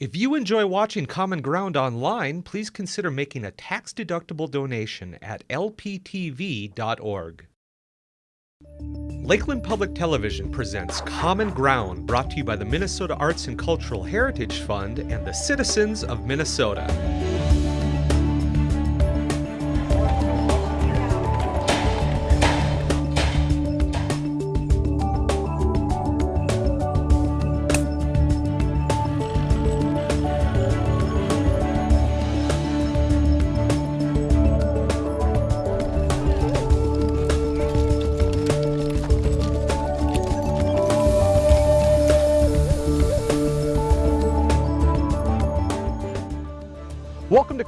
If you enjoy watching Common Ground online, please consider making a tax-deductible donation at lptv.org. Lakeland Public Television presents Common Ground, brought to you by the Minnesota Arts and Cultural Heritage Fund and the citizens of Minnesota.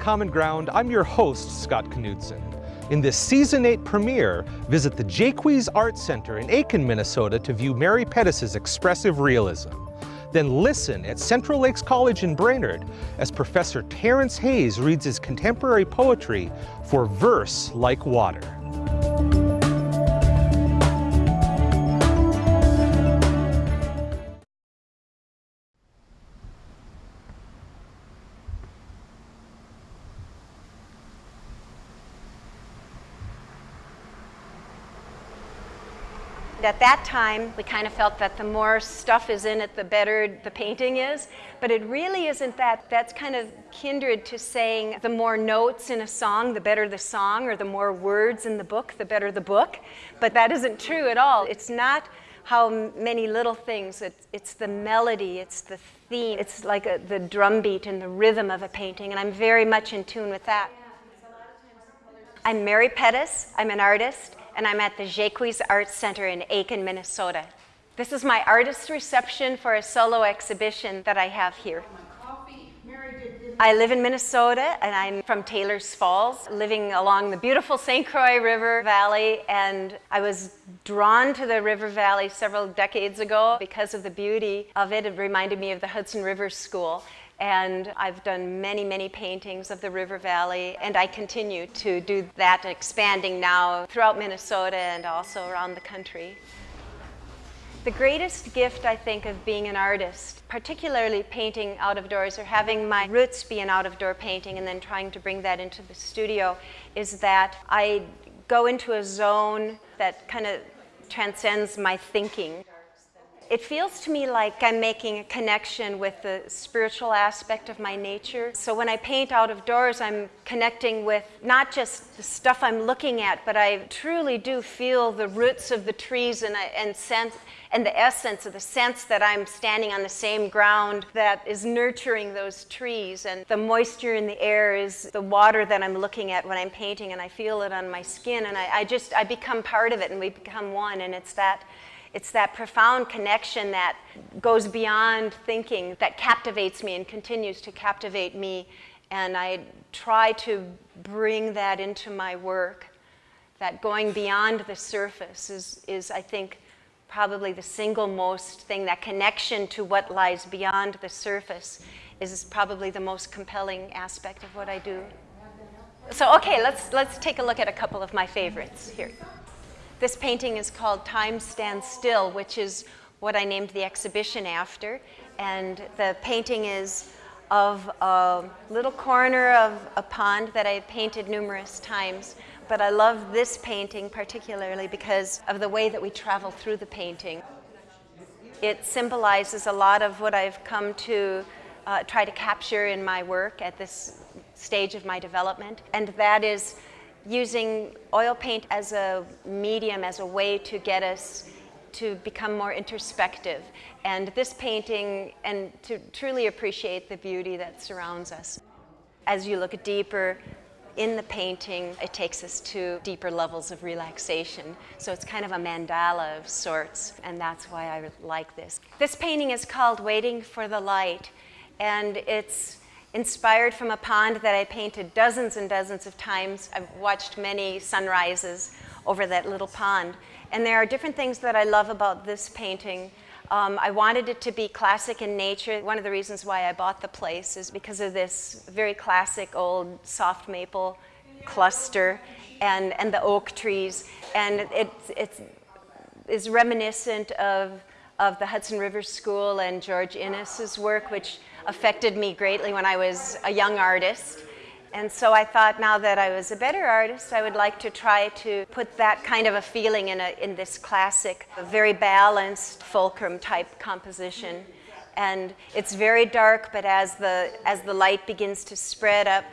Common Ground. I'm your host, Scott Knudsen. In this season 8 premiere, visit the Jaques Art Center in Aitkin, Minnesota to view Mary Pettis' expressive realism. Then listen at Central Lakes College in Brainerd as Professor Terrence Hayes reads his contemporary poetry for verse like water. At that time, we kind of felt that the more stuff is in it, the better the painting is. But it really isn't that. That's kind of kindred to saying the more notes in a song, the better the song, or the more words in the book, the better the book. But that isn't true at all. It's not how many little things. It's, it's the melody, it's the theme. It's like a, the drum beat and the rhythm of a painting, and I'm very much in tune with that. I'm Mary Pettis. I'm an artist and I'm at the Jaques Art Center in Aitkin, Minnesota. This is my artist reception for a solo exhibition that I have here. I live in Minnesota and I'm from Taylors Falls, living along the beautiful St. Croix River Valley. And I was drawn to the river valley several decades ago because of the beauty of it. It reminded me of the Hudson River School. And I've done many, many paintings of the River Valley, and I continue to do that, expanding now throughout Minnesota and also around the country. The greatest gift, I think, of being an artist, particularly painting out of doors or having my roots be an out of door painting and then trying to bring that into the studio, is that I go into a zone that kind of transcends my thinking. It feels to me like I'm making a connection with the spiritual aspect of my nature. So when I paint out of doors, I'm connecting with not just the stuff I'm looking at, but I truly do feel the roots of the trees and, uh, and sense and the essence of the sense that I'm standing on the same ground that is nurturing those trees. And the moisture in the air is the water that I'm looking at when I'm painting, and I feel it on my skin. And I, I just, I become part of it, and we become one. And it's that it's that profound connection that goes beyond thinking that captivates me and continues to captivate me. And I try to bring that into my work. That going beyond the surface is, is, I think, probably the single most thing, that connection to what lies beyond the surface is probably the most compelling aspect of what I do. So, okay, let's, let's take a look at a couple of my favorites here. This painting is called Time Stands Still, which is what I named the exhibition after. And the painting is of a little corner of a pond that I've painted numerous times. But I love this painting particularly because of the way that we travel through the painting. It symbolizes a lot of what I've come to uh, try to capture in my work at this stage of my development. And that is using oil paint as a medium, as a way to get us to become more introspective. And this painting, and to truly appreciate the beauty that surrounds us. As you look deeper in the painting, it takes us to deeper levels of relaxation. So it's kind of a mandala of sorts, and that's why I like this. This painting is called Waiting for the Light, and it's inspired from a pond that I painted dozens and dozens of times. I've watched many sunrises over that little pond. And there are different things that I love about this painting. Um, I wanted it to be classic in nature. One of the reasons why I bought the place is because of this very classic old soft maple cluster and, and the oak trees. And it, it is reminiscent of of the Hudson River School and George Inness's work, which affected me greatly when I was a young artist. And so I thought now that I was a better artist, I would like to try to put that kind of a feeling in, a, in this classic, very balanced fulcrum type composition. And it's very dark, but as the, as the light begins to spread up,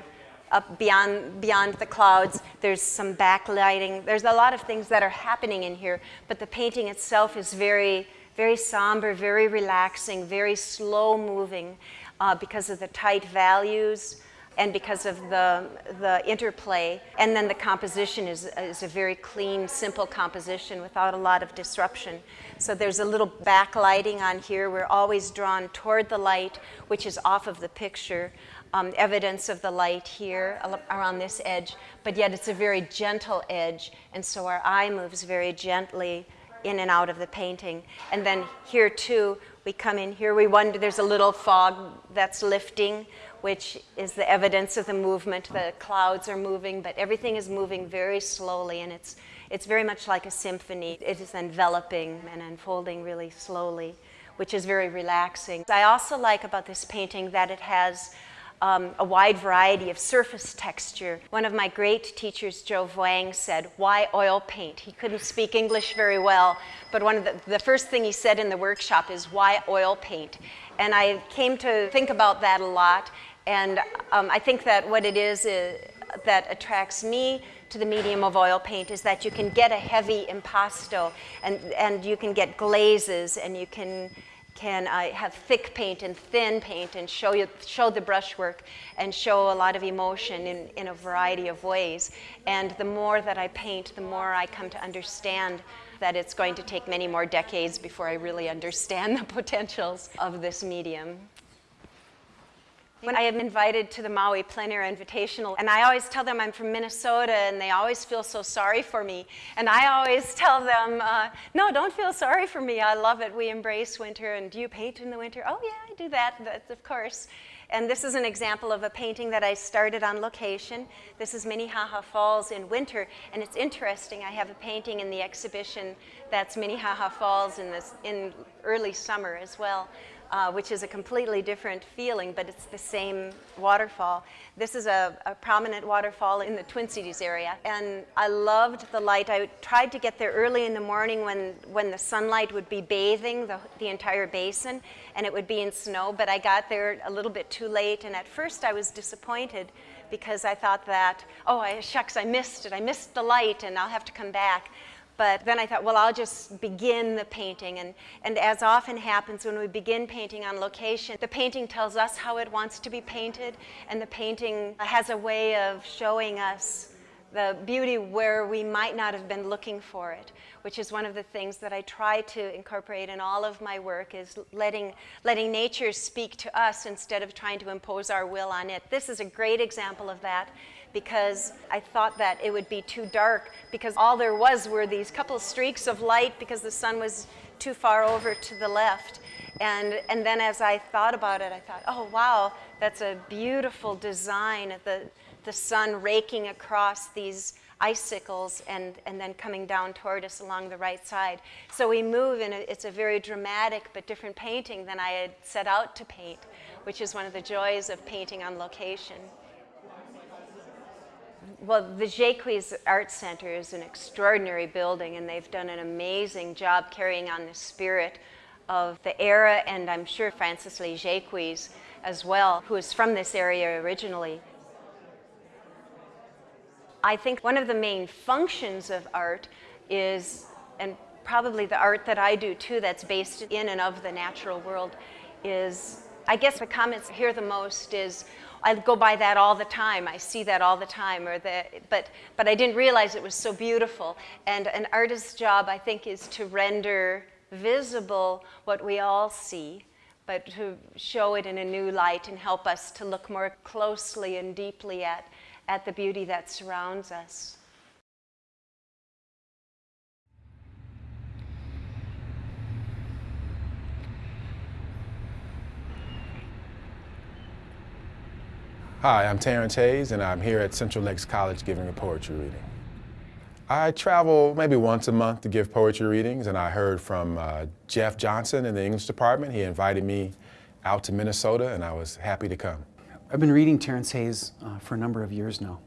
up beyond, beyond the clouds, there's some backlighting. There's a lot of things that are happening in here, but the painting itself is very, very somber, very relaxing, very slow moving uh, because of the tight values and because of the, the interplay. And then the composition is, is a very clean, simple composition without a lot of disruption. So there's a little backlighting on here. We're always drawn toward the light, which is off of the picture. Um, evidence of the light here around this edge, but yet it's a very gentle edge, and so our eye moves very gently in and out of the painting. And then here too, we come in here, we wonder, there's a little fog that's lifting which is the evidence of the movement. The clouds are moving, but everything is moving very slowly, and it's, it's very much like a symphony. It is enveloping and unfolding really slowly, which is very relaxing. I also like about this painting that it has um, a wide variety of surface texture. One of my great teachers, Joe Vuong, said, why oil paint? He couldn't speak English very well, but one of the, the first thing he said in the workshop is, why oil paint? And I came to think about that a lot, and um, I think that what it is, is uh, that attracts me to the medium of oil paint is that you can get a heavy impasto and, and you can get glazes and you can, can uh, have thick paint and thin paint and show, you, show the brushwork and show a lot of emotion in, in a variety of ways. And the more that I paint, the more I come to understand that it's going to take many more decades before I really understand the potentials of this medium. When I am invited to the Maui Plein Air Invitational, and I always tell them I'm from Minnesota, and they always feel so sorry for me. And I always tell them, uh, no, don't feel sorry for me. I love it. We embrace winter. And do you paint in the winter? Oh, yeah, I do that, That's, of course. And this is an example of a painting that I started on location. This is Minnehaha Falls in winter, and it's interesting. I have a painting in the exhibition that's Minnehaha Falls in, this, in early summer as well uh, which is a completely different feeling, but it's the same waterfall. This is a, a, prominent waterfall in the Twin Cities area, and I loved the light. I tried to get there early in the morning when, when the sunlight would be bathing the, the entire basin, and it would be in snow, but I got there a little bit too late, and at first I was disappointed because I thought that, oh, I, shucks, I missed it. I missed the light, and I'll have to come back. But then I thought, well, I'll just begin the painting. And, and as often happens when we begin painting on location, the painting tells us how it wants to be painted, and the painting has a way of showing us the beauty where we might not have been looking for it, which is one of the things that I try to incorporate in all of my work is letting, letting nature speak to us instead of trying to impose our will on it. This is a great example of that because I thought that it would be too dark because all there was were these couple streaks of light because the sun was too far over to the left. And, and then as I thought about it, I thought, oh, wow, that's a beautiful design the, the sun raking across these icicles and, and then coming down toward us along the right side. So we move, and it's a very dramatic but different painting than I had set out to paint, which is one of the joys of painting on location well, the Jaques Art Center is an extraordinary building, and they've done an amazing job carrying on the spirit of the era, and I'm sure Francis Lee Jaques as well, who is from this area originally. I think one of the main functions of art is, and probably the art that I do too, that's based in and of the natural world, is I guess the comments here the most is I go by that all the time. I see that all the time. Or the, but, but I didn't realize it was so beautiful. And an artist's job, I think, is to render visible what we all see, but to show it in a new light and help us to look more closely and deeply at, at the beauty that surrounds us. Hi, I'm Terrence Hayes, and I'm here at Central Lakes College giving a poetry reading. I travel maybe once a month to give poetry readings, and I heard from uh, Jeff Johnson in the English department. He invited me out to Minnesota, and I was happy to come. I've been reading Terrence Hayes uh, for a number of years now,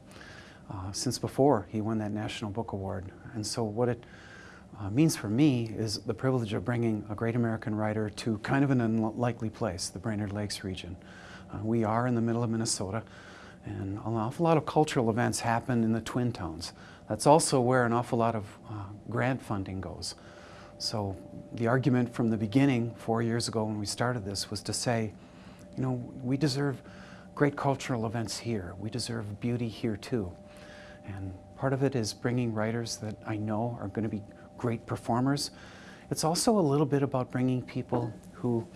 uh, since before he won that National Book Award. And so what it uh, means for me is the privilege of bringing a great American writer to kind of an unlikely place, the Brainerd Lakes region. Uh, we are in the middle of Minnesota, and an awful lot of cultural events happen in the Twin Towns. That's also where an awful lot of uh, grant funding goes. So the argument from the beginning, four years ago when we started this, was to say, you know, we deserve great cultural events here. We deserve beauty here too. And part of it is bringing writers that I know are going to be great performers. It's also a little bit about bringing people who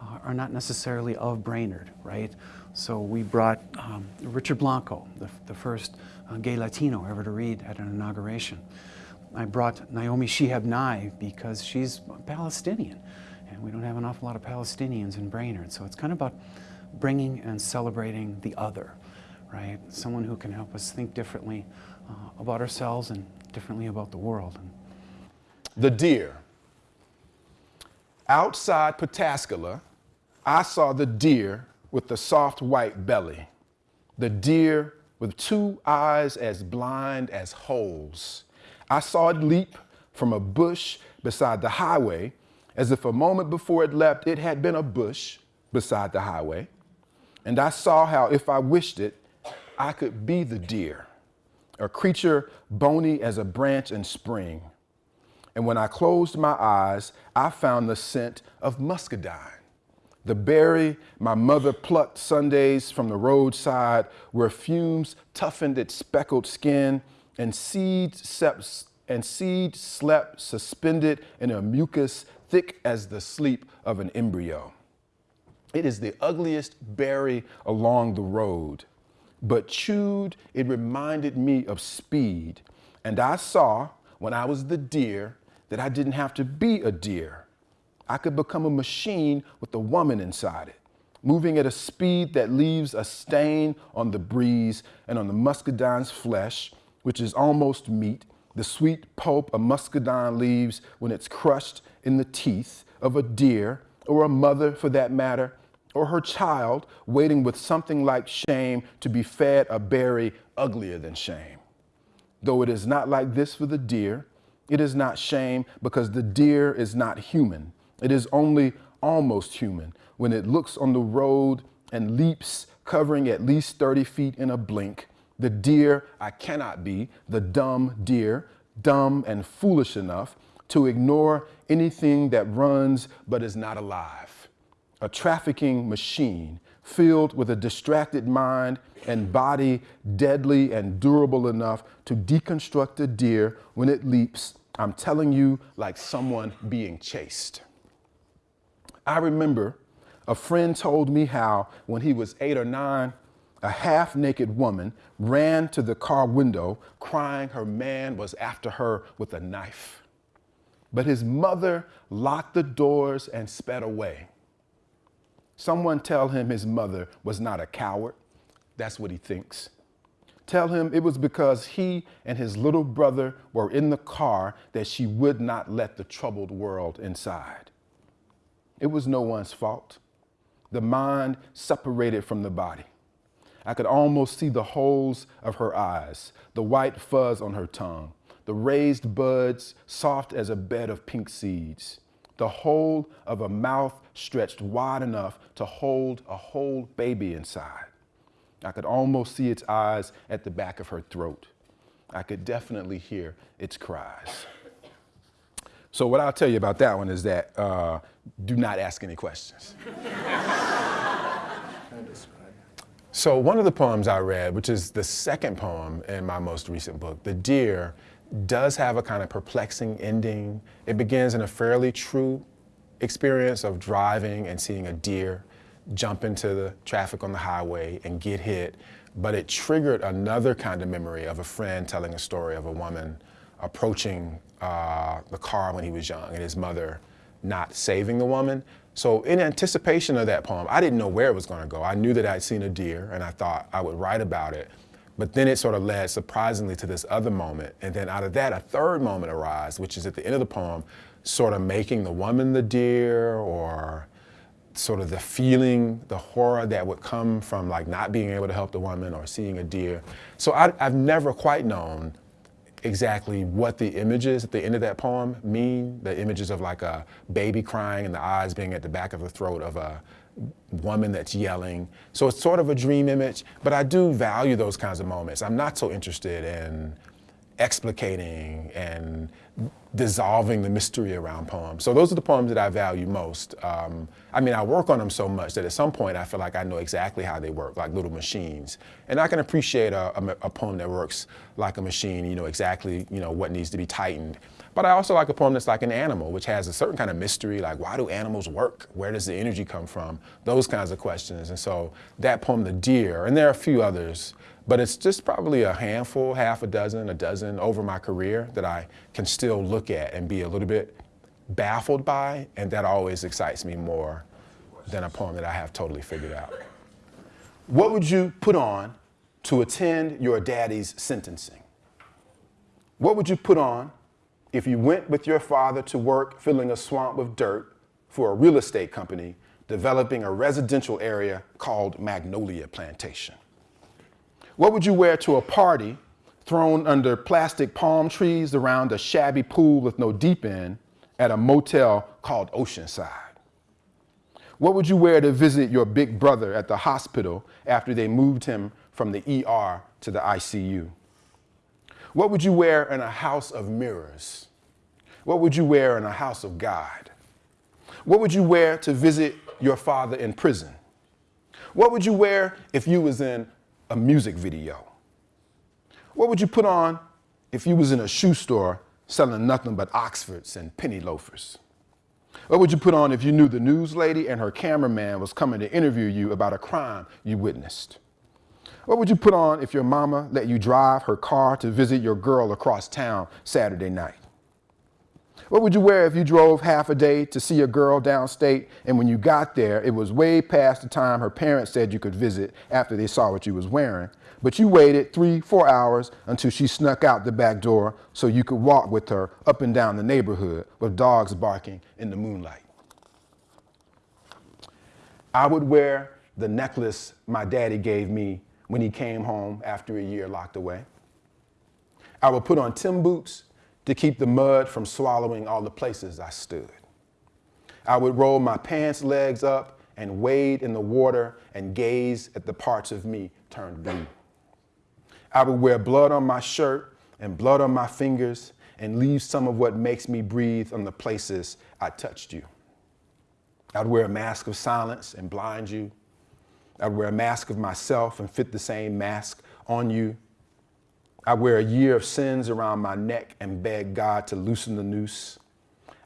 uh, are not necessarily of Brainerd, right? So we brought um, Richard Blanco, the, the first uh, gay Latino ever to read at an inauguration. I brought Naomi Shihab Nye because she's Palestinian, and we don't have an awful lot of Palestinians in Brainerd. So it's kind of about bringing and celebrating the other, right? Someone who can help us think differently uh, about ourselves and differently about the world. The deer. Outside Pataskala, I saw the deer with the soft white belly, the deer with two eyes as blind as holes. I saw it leap from a bush beside the highway as if a moment before it leapt, it had been a bush beside the highway. And I saw how, if I wished it, I could be the deer, a creature bony as a branch in spring. And when I closed my eyes, I found the scent of muscadine the berry my mother plucked Sundays from the roadside where fumes toughened its speckled skin and seeds slept, and seed slept suspended in a mucus thick as the sleep of an embryo. It is the ugliest berry along the road, but chewed, it reminded me of speed. And I saw, when I was the deer, that I didn't have to be a deer. I could become a machine with a woman inside it, moving at a speed that leaves a stain on the breeze and on the muscadine's flesh, which is almost meat, the sweet pulp a muscadine leaves when it's crushed in the teeth of a deer or a mother for that matter, or her child waiting with something like shame to be fed a berry uglier than shame. Though it is not like this for the deer, it is not shame because the deer is not human. It is only almost human when it looks on the road and leaps, covering at least 30 feet in a blink. The deer I cannot be, the dumb deer, dumb and foolish enough to ignore anything that runs but is not alive. A trafficking machine filled with a distracted mind and body deadly and durable enough to deconstruct a deer when it leaps, I'm telling you, like someone being chased. I remember a friend told me how when he was eight or nine, a half naked woman ran to the car window crying her man was after her with a knife. But his mother locked the doors and sped away. Someone tell him his mother was not a coward. That's what he thinks. Tell him it was because he and his little brother were in the car that she would not let the troubled world inside. It was no one's fault. The mind separated from the body. I could almost see the holes of her eyes, the white fuzz on her tongue, the raised buds soft as a bed of pink seeds, the whole of a mouth stretched wide enough to hold a whole baby inside. I could almost see its eyes at the back of her throat. I could definitely hear its cries. So what I'll tell you about that one is that uh, do not ask any questions. so one of the poems I read, which is the second poem in my most recent book, The Deer, does have a kind of perplexing ending. It begins in a fairly true experience of driving and seeing a deer jump into the traffic on the highway and get hit, but it triggered another kind of memory of a friend telling a story of a woman approaching uh, the car when he was young and his mother not saving the woman. So in anticipation of that poem, I didn't know where it was going to go. I knew that I'd seen a deer and I thought I would write about it. But then it sort of led surprisingly to this other moment. And then out of that, a third moment arose, which is at the end of the poem, sort of making the woman the deer or sort of the feeling, the horror that would come from like not being able to help the woman or seeing a deer. So I, have never quite known exactly what the images at the end of that poem mean. The images of like a baby crying and the eyes being at the back of the throat of a woman that's yelling. So it's sort of a dream image, but I do value those kinds of moments. I'm not so interested in explicating and dissolving the mystery around poems. So those are the poems that I value most. Um, I mean, I work on them so much that at some point I feel like I know exactly how they work, like little machines. And I can appreciate a, a, a poem that works like a machine, you know, exactly, you know, what needs to be tightened. But I also like a poem that's like an animal, which has a certain kind of mystery, like why do animals work? Where does the energy come from? Those kinds of questions. And so that poem, The Deer, and there are a few others, but it's just probably a handful, half a dozen, a dozen over my career that I can still look at and be a little bit baffled by, and that always excites me more than a poem that I have totally figured out. What would you put on to attend your daddy's sentencing? What would you put on if you went with your father to work filling a swamp with dirt for a real estate company developing a residential area called Magnolia Plantation? What would you wear to a party thrown under plastic palm trees around a shabby pool with no deep end at a motel called Oceanside? What would you wear to visit your big brother at the hospital after they moved him from the ER to the ICU? What would you wear in a house of mirrors? What would you wear in a house of God? What would you wear to visit your father in prison? What would you wear if you was in a music video? What would you put on if you was in a shoe store selling nothing but Oxfords and penny loafers? What would you put on if you knew the news lady and her cameraman was coming to interview you about a crime you witnessed? What would you put on if your mama let you drive her car to visit your girl across town Saturday night? What would you wear if you drove half a day to see a girl downstate and when you got there, it was way past the time her parents said you could visit after they saw what you was wearing? But you waited three, four hours until she snuck out the back door so you could walk with her up and down the neighborhood with dogs barking in the moonlight. I would wear the necklace my daddy gave me when he came home after a year locked away. I would put on Tim boots to keep the mud from swallowing all the places I stood. I would roll my pants legs up and wade in the water and gaze at the parts of me turned blue. I would wear blood on my shirt and blood on my fingers and leave some of what makes me breathe on the places I touched you. I'd wear a mask of silence and blind you. I'd wear a mask of myself and fit the same mask on you. I wear a year of sins around my neck and beg God to loosen the noose.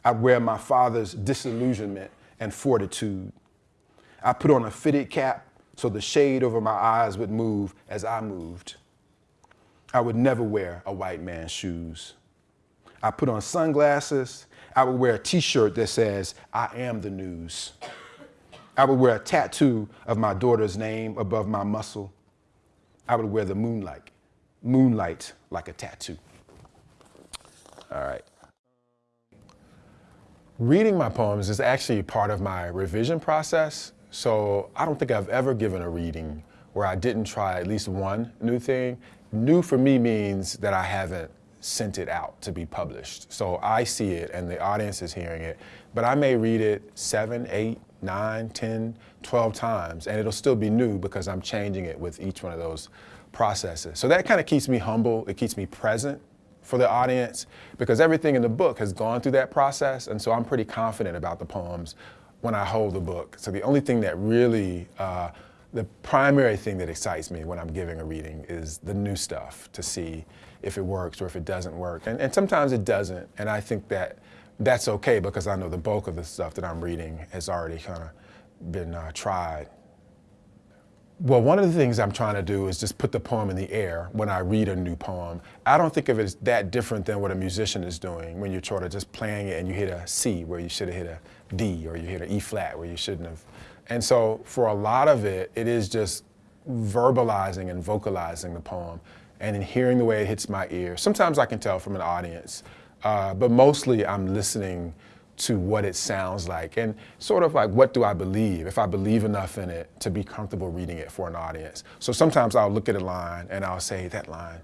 I wear my father's disillusionment and fortitude. I put on a fitted cap so the shade over my eyes would move as I moved. I would never wear a white man's shoes. I put on sunglasses. I would wear a t-shirt that says, I am the news. I would wear a tattoo of my daughter's name above my muscle. I would wear the moonlight moonlight like a tattoo. All right. Reading my poems is actually part of my revision process. So I don't think I've ever given a reading where I didn't try at least one new thing. New for me means that I haven't sent it out to be published. So I see it and the audience is hearing it, but I may read it seven, eight, nine, 10, 12 times, and it'll still be new because I'm changing it with each one of those processes. So that kind of keeps me humble. It keeps me present for the audience because everything in the book has gone through that process. And so I'm pretty confident about the poems when I hold the book. So the only thing that really, uh, the primary thing that excites me when I'm giving a reading is the new stuff to see if it works or if it doesn't work. And, and sometimes it doesn't. And I think that that's okay because I know the bulk of the stuff that I'm reading has already kind of been uh, tried well, one of the things I'm trying to do is just put the poem in the air when I read a new poem. I don't think of it as that different than what a musician is doing when you're sort of just playing it and you hit a C where you should have hit a D or you hit an E flat where you shouldn't have. And so for a lot of it, it is just verbalizing and vocalizing the poem and in hearing the way it hits my ear. Sometimes I can tell from an audience, uh, but mostly I'm listening to what it sounds like and sort of like what do I believe, if I believe enough in it to be comfortable reading it for an audience. So sometimes I'll look at a line and I'll say that line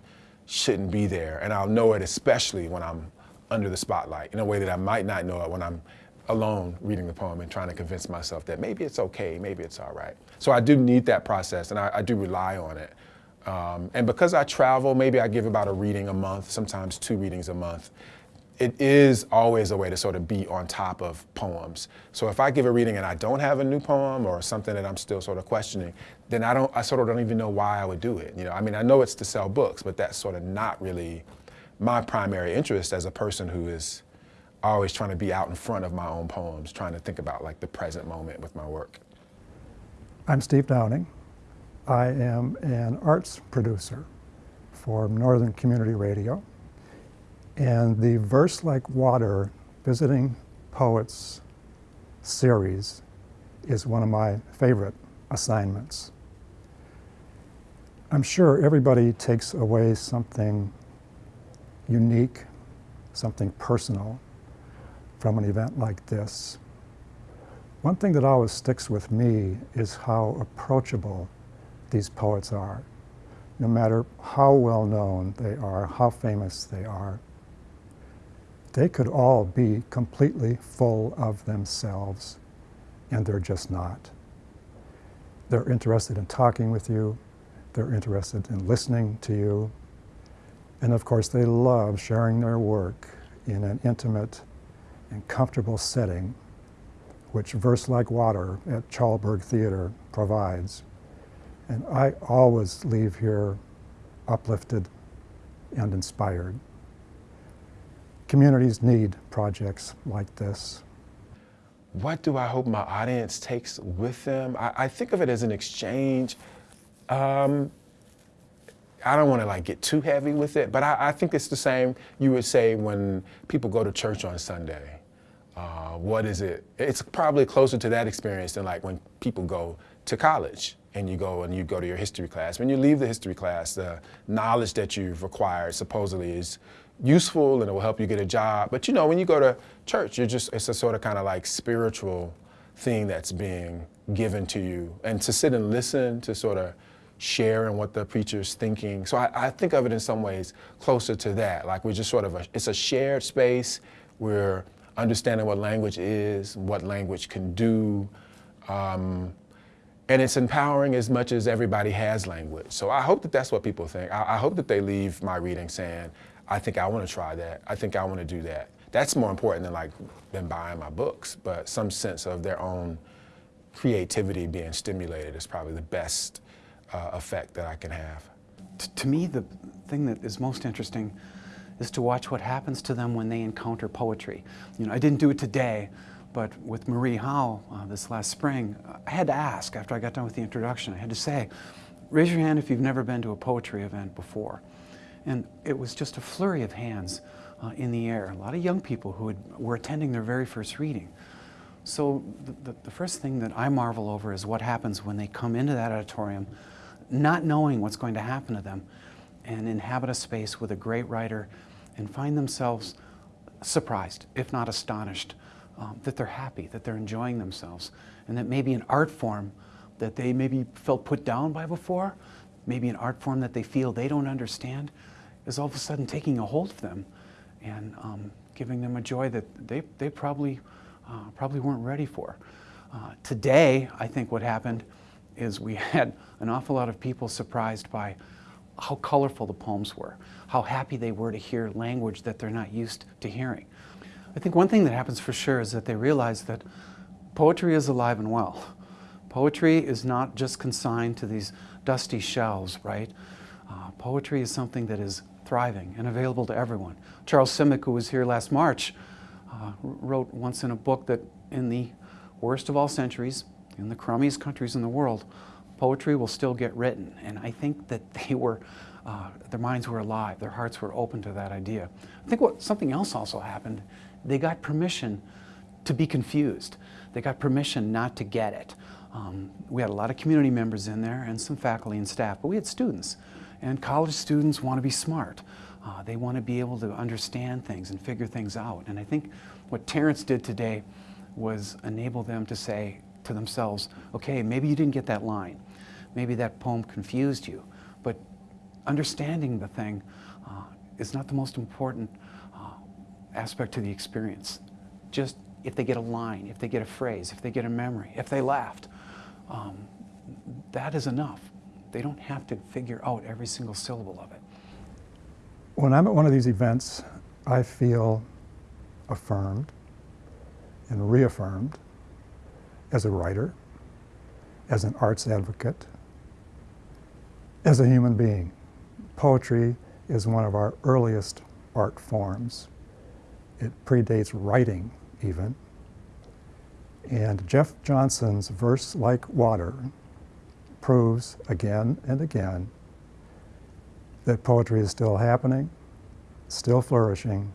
shouldn't be there and I'll know it especially when I'm under the spotlight in a way that I might not know it when I'm alone reading the poem and trying to convince myself that maybe it's okay, maybe it's all right. So I do need that process and I, I do rely on it. Um, and because I travel, maybe I give about a reading a month, sometimes two readings a month. It is always a way to sort of be on top of poems. So if I give a reading and I don't have a new poem or something that I'm still sort of questioning, then I don't, I sort of don't even know why I would do it. You know, I mean, I know it's to sell books, but that's sort of not really my primary interest as a person who is always trying to be out in front of my own poems, trying to think about like the present moment with my work. I'm Steve Downing. I am an arts producer for Northern Community Radio. And the Verse Like Water Visiting Poets series is one of my favorite assignments. I'm sure everybody takes away something unique, something personal from an event like this. One thing that always sticks with me is how approachable these poets are. No matter how well known they are, how famous they are, they could all be completely full of themselves, and they're just not. They're interested in talking with you, they're interested in listening to you, and of course, they love sharing their work in an intimate and comfortable setting, which Verse Like Water at Chalberg Theater provides. And I always leave here uplifted and inspired. Communities need projects like this. What do I hope my audience takes with them? I, I think of it as an exchange. Um, I don't want to like get too heavy with it, but I, I, think it's the same you would say when people go to church on Sunday. Uh, what is it? It's probably closer to that experience than like when people go to college and you go and you go to your history class. When you leave the history class, the knowledge that you've acquired supposedly is useful and it will help you get a job. But you know, when you go to church, you're just, it's a sort of kind of like spiritual thing that's being given to you. And to sit and listen, to sort of share in what the preacher's thinking. So I, I, think of it in some ways closer to that. Like we're just sort of, a, it's a shared space. We're understanding what language is, what language can do. Um, and it's empowering as much as everybody has language. So I hope that that's what people think. I, I hope that they leave my reading saying, I think I want to try that. I think I want to do that. That's more important than like than buying my books, but some sense of their own creativity being stimulated is probably the best uh, effect that I can have. T to me, the thing that is most interesting is to watch what happens to them when they encounter poetry. You know, I didn't do it today, but with Marie Howe uh, this last spring, I had to ask after I got done with the introduction, I had to say, raise your hand if you've never been to a poetry event before. And it was just a flurry of hands uh, in the air. A lot of young people who had, were attending their very first reading. So the, the, the first thing that I marvel over is what happens when they come into that auditorium not knowing what's going to happen to them and inhabit a space with a great writer and find themselves surprised, if not astonished, um, that they're happy, that they're enjoying themselves, and that maybe an art form that they maybe felt put down by before, maybe an art form that they feel they don't understand, is all of a sudden taking a hold of them and um, giving them a joy that they, they probably, uh, probably weren't ready for. Uh, today, I think what happened is we had an awful lot of people surprised by how colorful the poems were, how happy they were to hear language that they're not used to hearing. I think one thing that happens for sure is that they realize that poetry is alive and well. Poetry is not just consigned to these dusty shelves, right? Uh, poetry is something that is thriving and available to everyone. Charles Simic, who was here last March, uh, wrote once in a book that in the worst of all centuries, in the crummiest countries in the world, poetry will still get written. And I think that they were, uh, their minds were alive, their hearts were open to that idea. I think what something else also happened, they got permission to be confused. They got permission not to get it. Um, we had a lot of community members in there and some faculty and staff, but we had students. And college students want to be smart. Uh, they want to be able to understand things and figure things out. And I think what Terrence did today was enable them to say to themselves, okay, maybe you didn't get that line. Maybe that poem confused you. Understanding the thing uh, is not the most important uh, aspect to the experience. Just if they get a line, if they get a phrase, if they get a memory, if they laughed, um, that is enough. They don't have to figure out every single syllable of it. When I'm at one of these events, I feel affirmed and reaffirmed as a writer, as an arts advocate, as a human being. Poetry is one of our earliest art forms. It predates writing even. And Jeff Johnson's Verse Like Water proves again and again that poetry is still happening, still flourishing.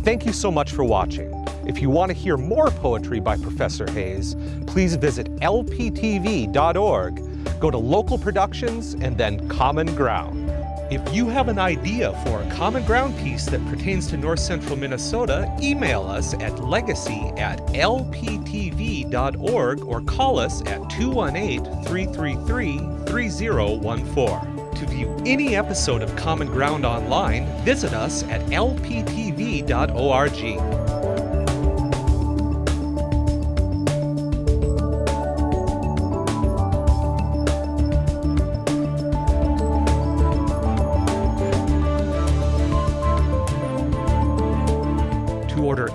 Thank you so much for watching. If you want to hear more poetry by Professor Hayes, please visit lptv.org, go to local productions, and then Common Ground. If you have an idea for a Common Ground piece that pertains to North Central Minnesota, email us at legacy at lptv.org or call us at 218 333 3014. To view any episode of Common Ground online, visit us at lptv.org.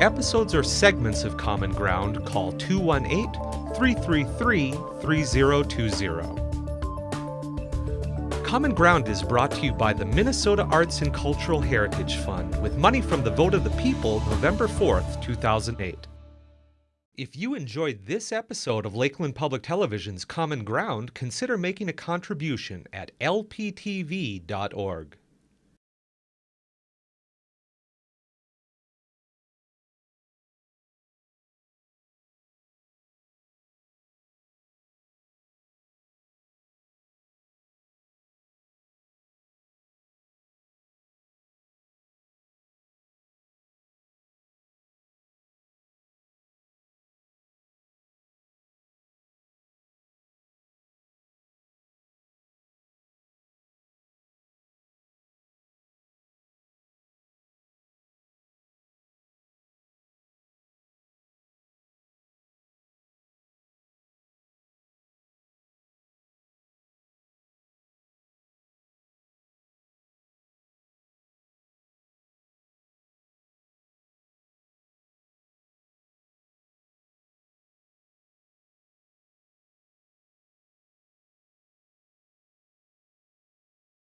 episodes or segments of Common Ground, call 218 333 3020. Common Ground is brought to you by the Minnesota Arts and Cultural Heritage Fund with money from the vote of the people November 4th, 2008. If you enjoyed this episode of Lakeland Public Television's Common Ground, consider making a contribution at lptv.org.